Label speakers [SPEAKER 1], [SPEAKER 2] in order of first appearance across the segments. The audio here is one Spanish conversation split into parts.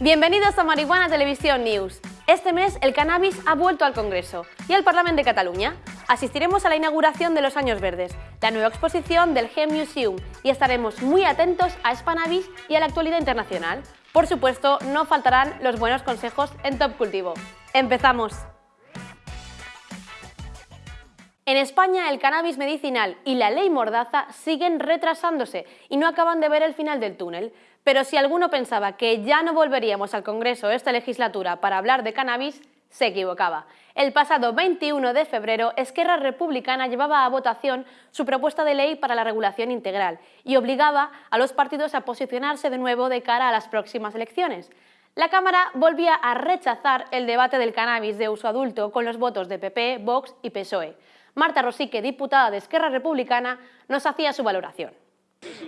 [SPEAKER 1] Bienvenidos a Marihuana Televisión News. Este mes el cannabis ha vuelto al Congreso y al Parlamento de Cataluña. Asistiremos a la inauguración de los Años Verdes, la nueva exposición del Gem Museum y estaremos muy atentos a Spanabis y a la actualidad internacional. Por supuesto, no faltarán los buenos consejos en Top Cultivo. ¡Empezamos! En España el cannabis medicinal y la ley Mordaza siguen retrasándose y no acaban de ver el final del túnel. Pero si alguno pensaba que ya no volveríamos al Congreso esta legislatura para hablar de cannabis, se equivocaba. El pasado 21 de febrero, Esquerra Republicana llevaba a votación su propuesta de ley para la regulación integral y obligaba a los partidos a posicionarse de nuevo de cara a las próximas elecciones. La Cámara volvía a rechazar el debate del cannabis de uso adulto con los votos de PP, Vox y PSOE. Marta Rosique, diputada de Esquerra Republicana, nos hacía su valoración.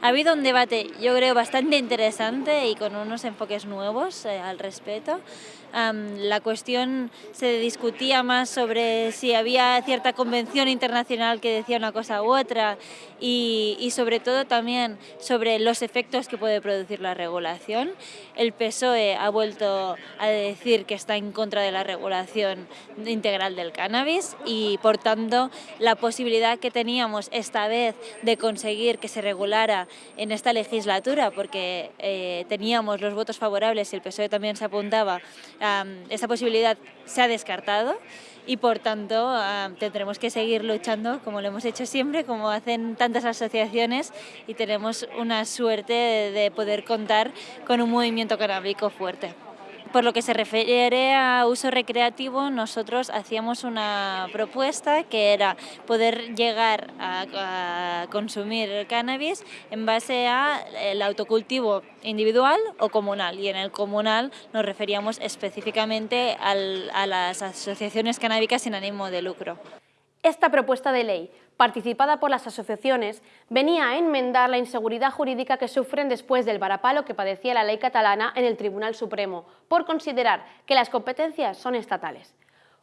[SPEAKER 2] Ha habido un debate, yo creo, bastante interesante y con unos enfoques nuevos eh, al respecto. La cuestión se discutía más sobre si había cierta convención internacional que decía una cosa u otra y, y, sobre todo también sobre los efectos que puede producir la regulación. El PSOE ha vuelto a decir que está en contra de la regulación integral del cannabis y por tanto la posibilidad que teníamos esta vez de conseguir que se regulara en esta legislatura, porque eh, teníamos los votos favorables y el PSOE también se apuntaba, esa posibilidad se ha descartado y por tanto tendremos que seguir luchando como lo hemos hecho siempre, como hacen tantas asociaciones y tenemos una suerte de poder contar con un movimiento canábico fuerte. Por lo que se refiere a uso recreativo, nosotros hacíamos una propuesta que era poder llegar a, consumir cannabis en base al autocultivo individual o comunal. Y en el comunal nos referíamos específicamente a las asociaciones canábicas sin ánimo de lucro.
[SPEAKER 1] Esta propuesta de ley, participada por las asociaciones, venía a enmendar la inseguridad jurídica que sufren después del varapalo que padecía la ley catalana en el Tribunal Supremo, por considerar que las competencias son estatales.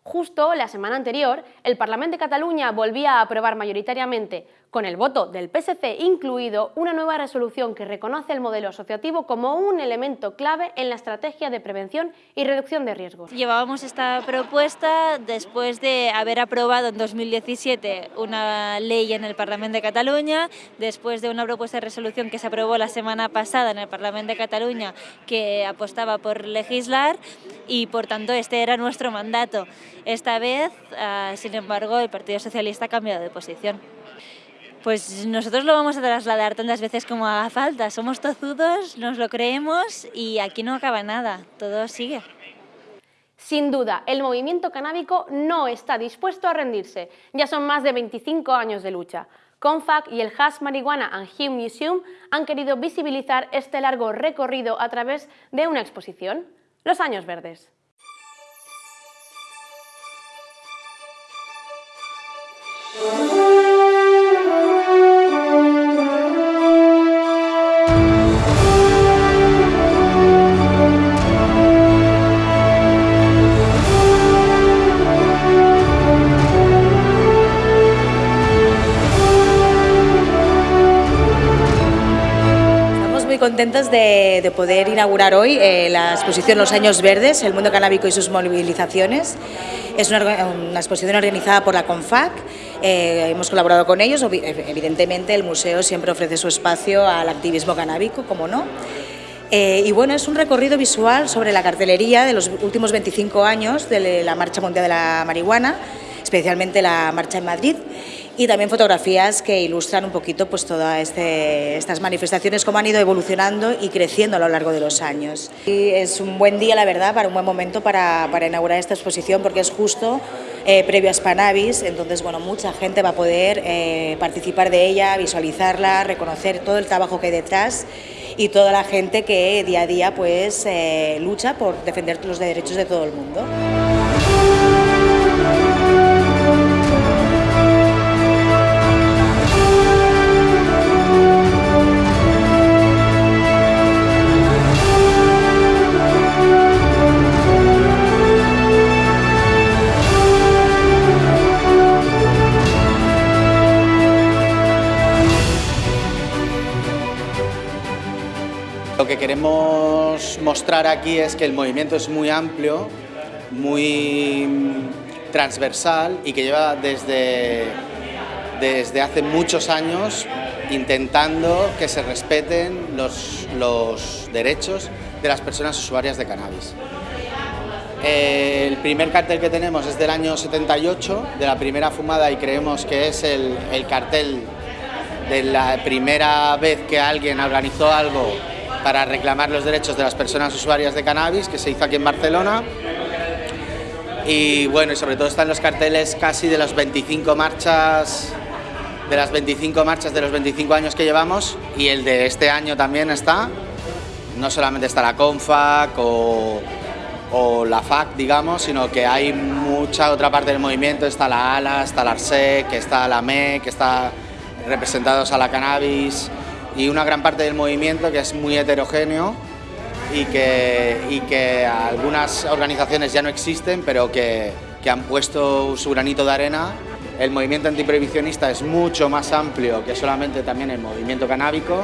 [SPEAKER 1] Justo la semana anterior, el Parlamento de Cataluña volvía a aprobar mayoritariamente, con el voto del PSC incluido, una nueva resolución que reconoce el modelo asociativo como un elemento clave en la estrategia de prevención y reducción de riesgos.
[SPEAKER 2] Llevábamos esta propuesta después de haber aprobado en 2017 una ley en el Parlamento de Cataluña, después de una propuesta de resolución que se aprobó la semana pasada en el Parlamento de Cataluña que apostaba por legislar y por tanto este era nuestro mandato. Esta vez, ah, sin embargo, el Partido Socialista ha cambiado de posición. Pues nosotros lo vamos a trasladar tantas veces como haga falta. Somos tozudos, nos lo creemos y aquí no acaba nada, todo sigue.
[SPEAKER 1] Sin duda, el movimiento canábico no está dispuesto a rendirse. Ya son más de 25 años de lucha. CONFAC y el Hash Marijuana and Hemp Museum han querido visibilizar este largo recorrido a través de una exposición, Los Años Verdes.
[SPEAKER 3] Contentos de, poder inaugurar hoy eh, la exposición Los Años Verdes, el mundo canábico y sus movilizaciones. Es una, exposición organizada por la CONFAC, eh, hemos colaborado con ellos, evidentemente el museo siempre ofrece su espacio al activismo canábico, como no. Eh, y bueno, es un recorrido visual sobre la cartelería de los últimos 25 años de la Marcha Mundial de la Marihuana, especialmente la marcha en Madrid y también fotografías que ilustran un poquito pues, todas este, estas manifestaciones, cómo han ido evolucionando y creciendo a lo largo de los años. Y es un buen día, la verdad, para un buen momento para, para inaugurar esta exposición porque es justo eh, previo a Spanavis, entonces bueno, mucha gente va a poder eh, participar de ella, visualizarla, reconocer todo el trabajo que hay detrás y toda la gente que día a día pues, eh, lucha por defender los derechos de todo el mundo.
[SPEAKER 4] Lo que queremos mostrar aquí es que el movimiento es muy amplio, muy transversal y que lleva desde, desde hace muchos años intentando que se respeten los, los derechos de las personas usuarias de cannabis. El primer cartel que tenemos es del año 78, de la primera fumada, y creemos que es el, el cartel de la primera vez que alguien organizó algo para reclamar los derechos de las personas usuarias de cannabis, que se hizo aquí en Barcelona. Y bueno, y sobre todo están los carteles casi de las 25 marchas, de las 25 marchas de los 25 años que llevamos, y el de este año también está. No solamente está la CONFAC o, o la FAC, digamos, sino que hay mucha otra parte del movimiento, está la ALA, está la ARSEC, está la MEC, está representados a la cannabis y una gran parte del movimiento que es muy heterogéneo y que, y que algunas organizaciones ya no existen, pero que, que han puesto su granito de arena. El movimiento antiprohibicionista es mucho más amplio que solamente también el movimiento canábico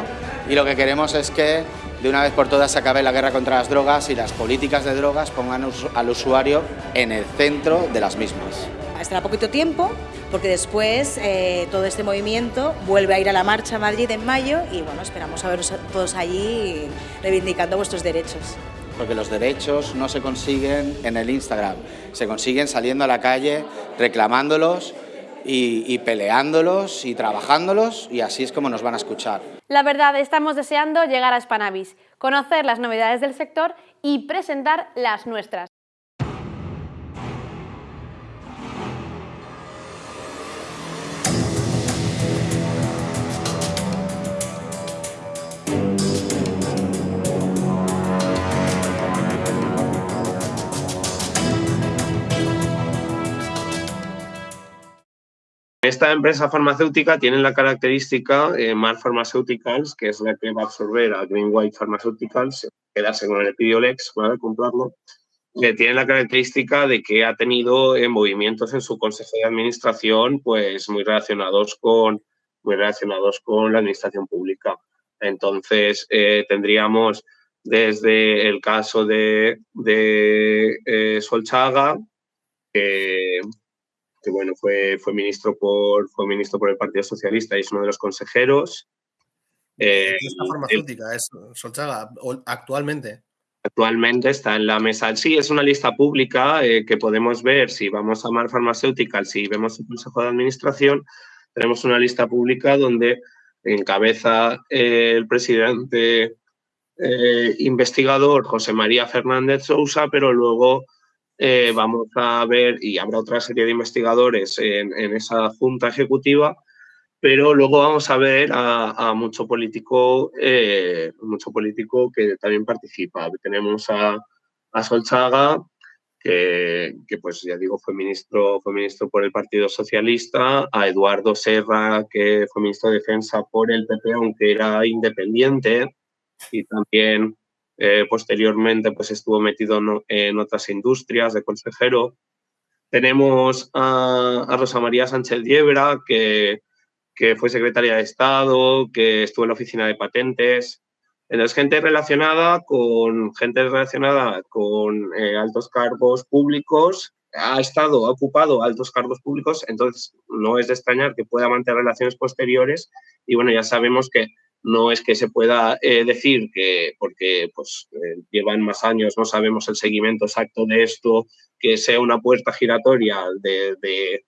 [SPEAKER 4] y lo que queremos es que de una vez por todas se acabe la guerra contra las drogas y las políticas de drogas pongan al usuario en el centro de las mismas.
[SPEAKER 3] Estará poquito tiempo porque después eh, todo este movimiento vuelve a ir a la marcha a Madrid en mayo y bueno, esperamos a veros todos allí reivindicando vuestros derechos.
[SPEAKER 4] Porque los derechos no se consiguen en el Instagram, se consiguen saliendo a la calle, reclamándolos y, y, peleándolos y trabajándolos y así es como nos van a escuchar.
[SPEAKER 1] La verdad, estamos deseando llegar a Spanavis, conocer las novedades del sector y presentar las nuestras.
[SPEAKER 5] Esta empresa farmacéutica tiene la característica eh, Mar Pharmaceuticals, que es la que va a absorber a Green White Pharmaceuticals, quedarse con el Epidiolex, ¿vale? comprarlo, que tiene la característica de que ha tenido eh, movimientos en su consejo de administración pues muy relacionados con, muy relacionados con la administración pública. Entonces, eh, tendríamos desde el caso de, eh, Solchaga, que que bueno, fue, fue, ministro por, fue ministro por el Partido Socialista y es uno de los consejeros.
[SPEAKER 6] Eh, ¿Esta farmacéutica es Solchaga actualmente?
[SPEAKER 5] Actualmente está en la mesa. Sí, es una lista pública eh, que podemos ver si vamos a Mar Farmacéutica, si vemos el Consejo de Administración, tenemos una lista pública donde encabeza eh, el presidente eh, investigador José María Fernández Sousa, pero luego eh, vamos a ver, y habrá otra serie de investigadores en, en esa junta ejecutiva, pero luego vamos a ver a, a mucho político eh, mucho político que también participa. Tenemos a, a Solchaga, que, que, pues ya digo, fue ministro, fue ministro por el Partido Socialista, a Eduardo Serra, que fue ministro de Defensa por el PP, aunque era independiente, y también eh, posteriormente pues estuvo metido en otras industrias de consejero. Tenemos a, a Rosa María Sánchez Diebra, que, que, fue secretaria de Estado, que estuvo en la oficina de patentes. Entonces, gente relacionada con, gente relacionada con eh, altos cargos públicos, ha estado, ha ocupado altos cargos públicos, entonces no es de extrañar que pueda mantener relaciones posteriores y bueno, ya sabemos que no es que se pueda eh, decir que, porque pues, eh, llevan más años, no sabemos el seguimiento exacto de esto, que sea una puerta giratoria de,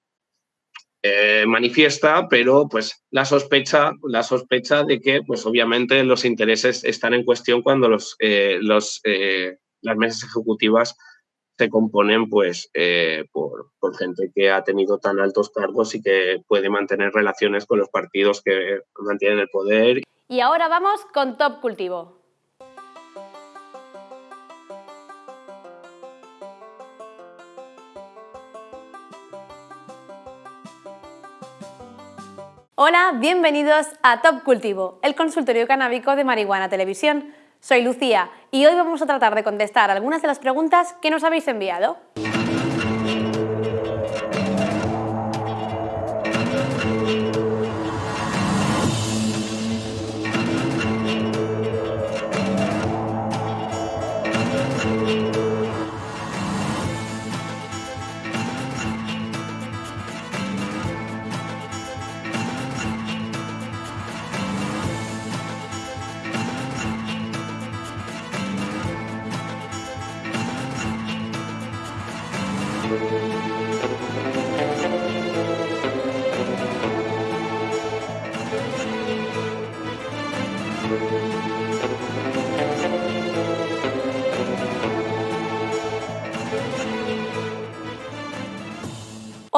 [SPEAKER 5] eh, manifiesta, pero pues la sospecha, la sospecha de que pues obviamente los intereses están en cuestión cuando los, los, las mesas ejecutivas se componen pues por, gente que ha tenido tan altos cargos y que puede mantener relaciones con los partidos que mantienen el poder.
[SPEAKER 1] Y ahora vamos con Top Cultivo. Hola, bienvenidos a Top Cultivo, el consultorio canábico de Marihuana Televisión. Soy Lucía y hoy vamos a tratar de contestar algunas de las preguntas que nos habéis enviado.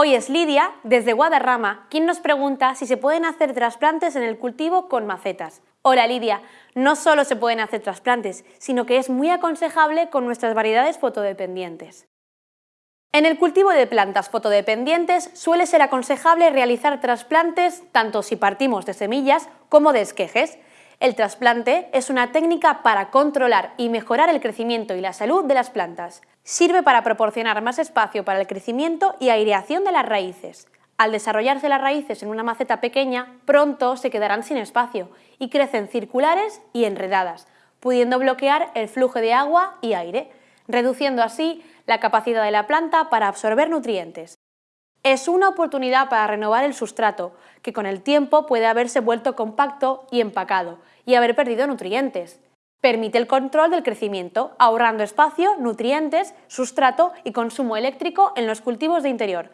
[SPEAKER 1] Hoy es Lidia, desde Guadarrama, quien nos pregunta si se pueden hacer trasplantes en el cultivo con macetas. Hola Lidia, no solo se pueden hacer trasplantes, sino que es muy aconsejable con nuestras variedades fotodependientes. En el cultivo de plantas fotodependientes suele ser aconsejable realizar trasplantes tanto si partimos de semillas como de esquejes. El trasplante es una técnica para controlar y mejorar el crecimiento y la salud de las plantas. Sirve para proporcionar más espacio para el crecimiento y aireación de las raíces. Al desarrollarse las raíces en una maceta pequeña, pronto se quedarán sin espacio y crecen circulares y enredadas, pudiendo bloquear el flujo de agua y aire, reduciendo así la capacidad de la planta para absorber nutrientes. Es una oportunidad para renovar el sustrato, que con el tiempo puede haberse vuelto compacto y empacado, y haber perdido nutrientes. Permite el control del crecimiento, ahorrando espacio, nutrientes, sustrato y consumo eléctrico en los cultivos de interior.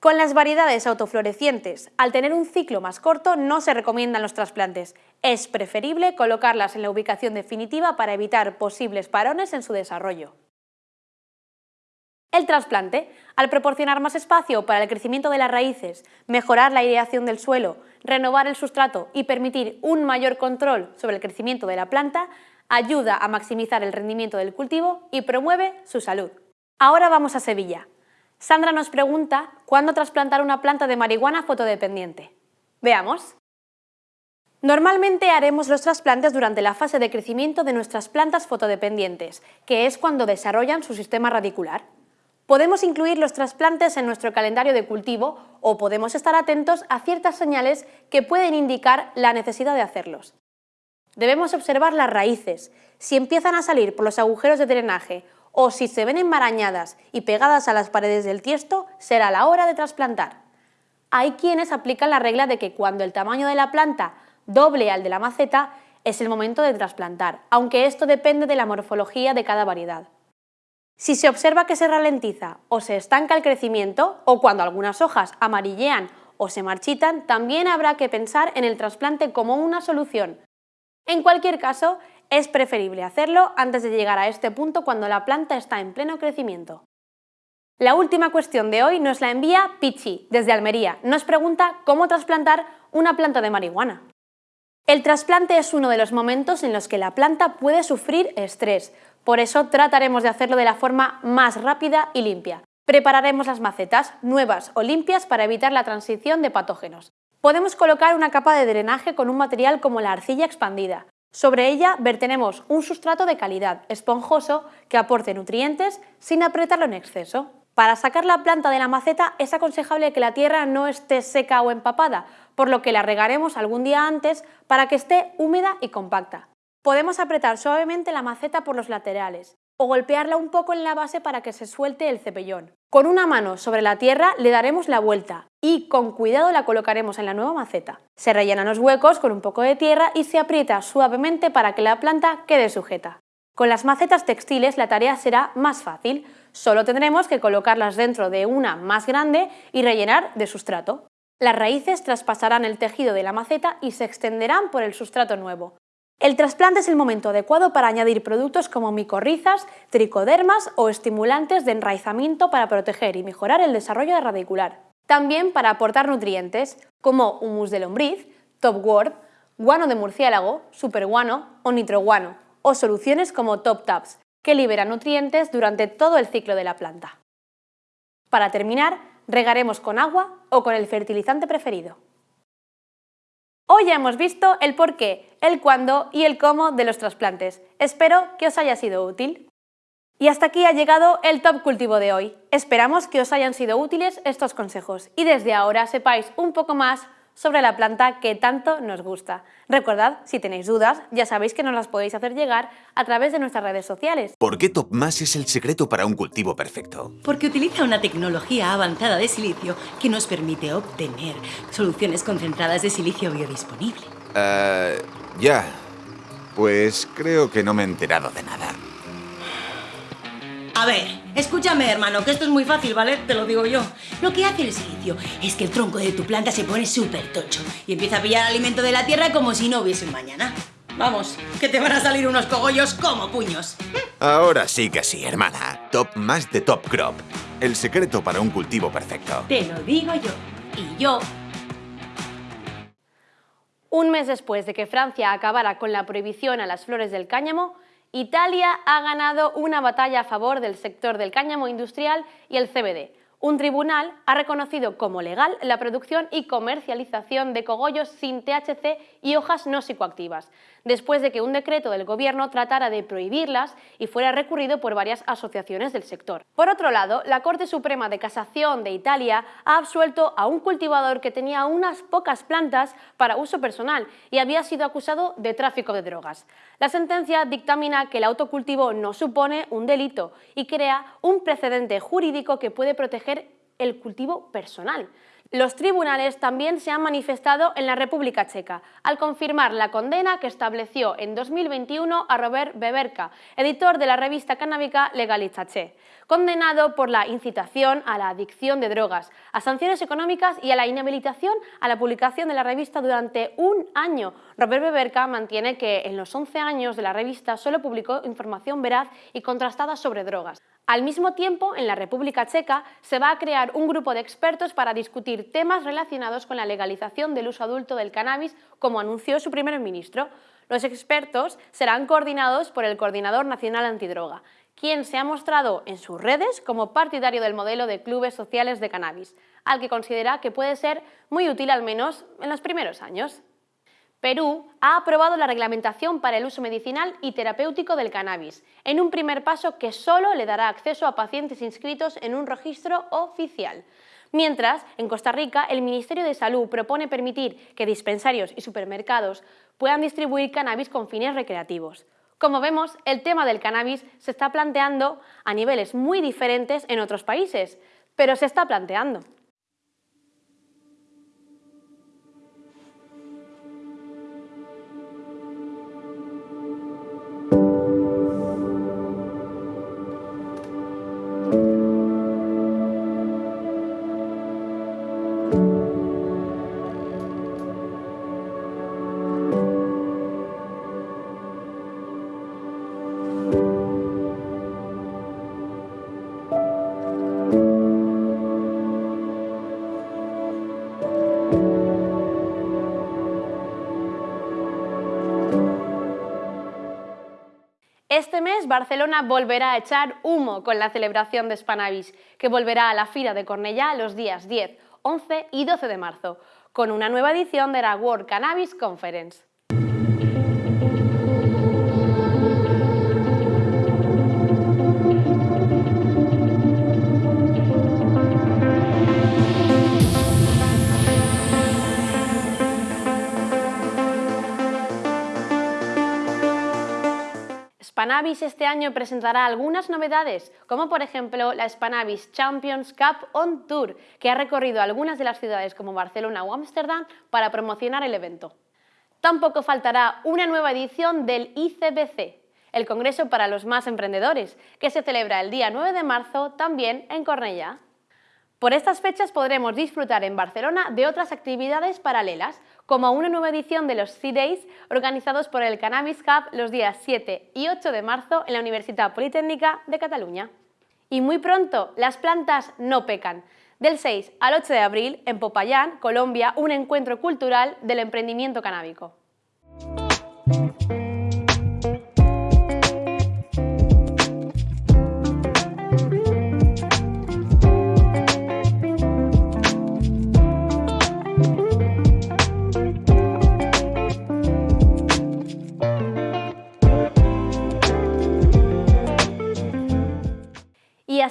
[SPEAKER 1] Con las variedades autoflorecientes, al tener un ciclo más corto, no se recomiendan los trasplantes. Es preferible colocarlas en la ubicación definitiva para evitar posibles parones en su desarrollo. El trasplante, al proporcionar más espacio para el crecimiento de las raíces, mejorar la aireación del suelo, renovar el sustrato y permitir un mayor control sobre el crecimiento de la planta, ayuda a maximizar el rendimiento del cultivo y promueve su salud. Ahora vamos a Sevilla. Sandra nos pregunta cuándo trasplantar una planta de marihuana fotodependiente. Veamos. Normalmente haremos los trasplantes durante la fase de crecimiento de nuestras plantas fotodependientes, que es cuando desarrollan su sistema radicular. Podemos incluir los trasplantes en nuestro calendario de cultivo o podemos estar atentos a ciertas señales que pueden indicar la necesidad de hacerlos. Debemos observar las raíces. Si empiezan a salir por los agujeros de drenaje o si se ven enmarañadas y pegadas a las paredes del tiesto, será la hora de trasplantar. Hay quienes aplican la regla de que cuando el tamaño de la planta doble al de la maceta, es el momento de trasplantar, aunque esto depende de la morfología de cada variedad. Si se observa que se ralentiza o se estanca el crecimiento, o cuando algunas hojas amarillean o se marchitan, también habrá que pensar en el trasplante como una solución. En cualquier caso, es preferible hacerlo antes de llegar a este punto cuando la planta está en pleno crecimiento. La última cuestión de hoy nos la envía Pichi, desde Almería. Nos pregunta cómo trasplantar una planta de marihuana. El trasplante es uno de los momentos en los que la planta puede sufrir estrés, por eso trataremos de hacerlo de la forma más rápida y limpia. Prepararemos las macetas, nuevas o limpias, para evitar la transición de patógenos. Podemos colocar una capa de drenaje con un material como la arcilla expandida. Sobre ella vertenemos un sustrato de calidad, esponjoso, que aporte nutrientes sin apretarlo en exceso. Para sacar la planta de la maceta es aconsejable que la tierra no esté seca o empapada, por lo que la regaremos algún día antes para que esté húmeda y compacta. Podemos apretar suavemente la maceta por los laterales o golpearla un poco en la base para que se suelte el cepellón. Con una mano sobre la tierra le daremos la vuelta y con cuidado la colocaremos en la nueva maceta. Se rellenan los huecos con un poco de tierra y se aprieta suavemente para que la planta quede sujeta. Con las macetas textiles la tarea será más fácil, solo tendremos que colocarlas dentro de una más grande y rellenar de sustrato. Las raíces traspasarán el tejido de la maceta y se extenderán por el sustrato nuevo. El trasplante es el momento adecuado para añadir productos como micorrizas, tricodermas o estimulantes de enraizamiento para proteger y mejorar el desarrollo radicular. También para aportar nutrientes como humus de lombriz, topwort, guano de murciélago, superguano o nitroguano, o soluciones como top tabs, que liberan nutrientes durante todo el ciclo de la planta. Para terminar, regaremos con agua o con el fertilizante preferido. Hoy ya hemos visto el por qué, el cuándo y el cómo de los trasplantes. Espero que os haya sido útil. Y hasta aquí ha llegado el Top Cultivo de hoy. Esperamos que os hayan sido útiles estos consejos y desde ahora sepáis un poco más sobre la planta que tanto nos gusta. Recordad, si tenéis dudas, ya sabéis que nos las podéis hacer llegar a través de nuestras redes sociales.
[SPEAKER 7] ¿Por qué TopMás es el secreto para un cultivo perfecto?
[SPEAKER 8] Porque utiliza una tecnología avanzada de silicio que nos permite obtener soluciones concentradas de silicio biodisponible.
[SPEAKER 7] Uh, ya. Pues creo que no me he enterado de nada.
[SPEAKER 8] A ver, escúchame hermano, que esto es muy fácil, ¿vale? Te lo digo yo. Lo que hace el silicio es que el tronco de tu planta se pone súper tocho y empieza a pillar alimento de la tierra como si no hubiese un mañana. Vamos, que te van a salir unos cogollos como puños.
[SPEAKER 7] Ahora sí que sí, hermana. Top más de Top Crop. el secreto para un cultivo perfecto.
[SPEAKER 8] Te lo digo yo. Y yo
[SPEAKER 1] un mes después de que Francia acabara con la prohibición a las flores del cáñamo, Italia ha ganado una batalla a favor del sector del cáñamo industrial y el CBD, un tribunal ha reconocido como legal la producción y comercialización de cogollos sin THC y hojas no psicoactivas, después de que un decreto del gobierno tratara de prohibirlas y fuera recurrido por varias asociaciones del sector. Por otro lado, la Corte Suprema de Casación de Italia ha absuelto a un cultivador que tenía unas pocas plantas para uso personal y había sido acusado de tráfico de drogas. La sentencia dictamina que el autocultivo no supone un delito y crea un precedente jurídico que puede proteger el cultivo personal. Los tribunales también se han manifestado en la República Checa, al confirmar la condena que estableció en 2021 a Robert Beberka, editor de la revista canábica Legalizache, condenado por la incitación a la adicción de drogas, a sanciones económicas y a la inhabilitación a la publicación de la revista durante un año. Robert Beberka mantiene que en los 11 años de la revista solo publicó información veraz y contrastada sobre drogas. Al mismo tiempo, en la República Checa se va a crear un grupo de expertos para discutir temas relacionados con la legalización del uso adulto del cannabis, como anunció su primer ministro. Los expertos serán coordinados por el Coordinador Nacional Antidroga, quien se ha mostrado en sus redes como partidario del modelo de clubes sociales de cannabis, al que considera que puede ser muy útil al menos en los primeros años. Perú ha aprobado la reglamentación para el uso medicinal y terapéutico del cannabis, en un primer paso que solo le dará acceso a pacientes inscritos en un registro oficial. Mientras, en Costa Rica, el Ministerio de Salud propone permitir que dispensarios y supermercados puedan distribuir cannabis con fines recreativos. Como vemos, el tema del cannabis se está planteando a niveles muy diferentes en otros países, pero se está planteando. Barcelona volverá a echar humo con la celebración de Spanavis, que volverá a la Fira de Cornellá los días 10, 11 y 12 de marzo, con una nueva edición de la World Cannabis Conference. Spanavis este año presentará algunas novedades, como por ejemplo la Spanavis Champions Cup on Tour, que ha recorrido algunas de las ciudades como Barcelona o Ámsterdam para promocionar el evento. Tampoco faltará una nueva edición del ICBC, el Congreso para los Más Emprendedores, que se celebra el día 9 de marzo también en Cornellá. Por estas fechas podremos disfrutar en Barcelona de otras actividades paralelas, como una nueva edición de los C-Days organizados por el Cannabis Hub los días 7 y 8 de marzo en la Universidad Politécnica de Cataluña. Y muy pronto, las plantas no pecan. Del 6 al 8 de abril, en Popayán, Colombia, un encuentro cultural del emprendimiento canábico.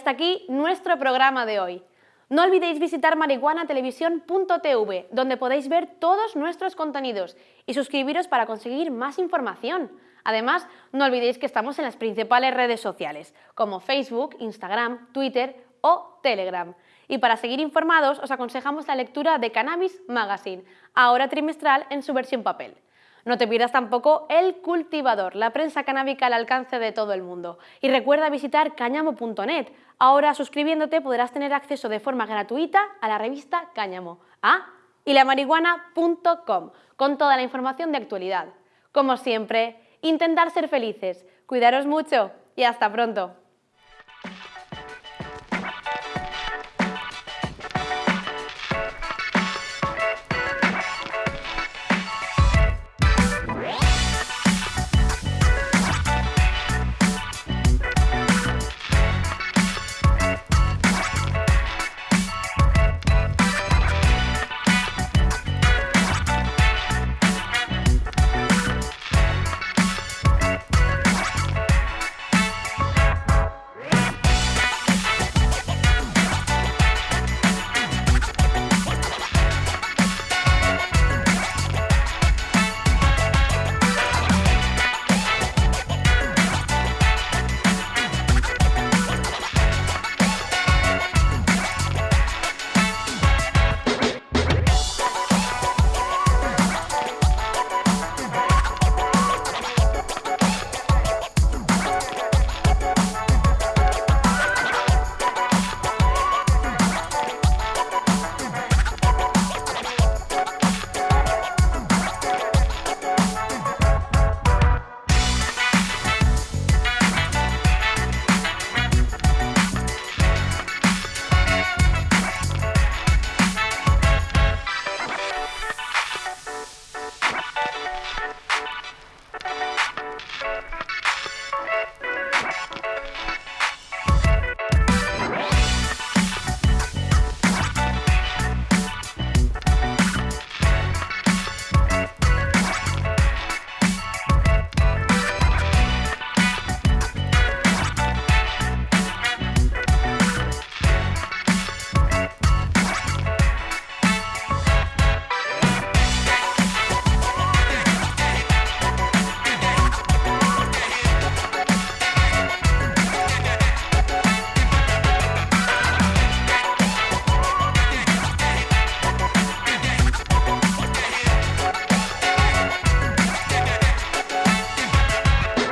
[SPEAKER 1] Hasta aquí nuestro programa de hoy. No olvidéis visitar marihuanatelevisión.tv, donde podéis ver todos nuestros contenidos y suscribiros para conseguir más información. Además, no olvidéis que estamos en las principales redes sociales, como Facebook, Instagram, Twitter o Telegram. Y para seguir informados, os aconsejamos la lectura de Cannabis Magazine, ahora trimestral en su versión papel. No te pierdas tampoco El Cultivador, la prensa canábica al alcance de todo el mundo. Y recuerda visitar cáñamo.net. Ahora suscribiéndote podrás tener acceso de forma gratuita a la revista Cáñamo. Ah, y la marihuana.com, con toda la información de actualidad. Como siempre, intentar ser felices, cuidaros mucho y hasta pronto.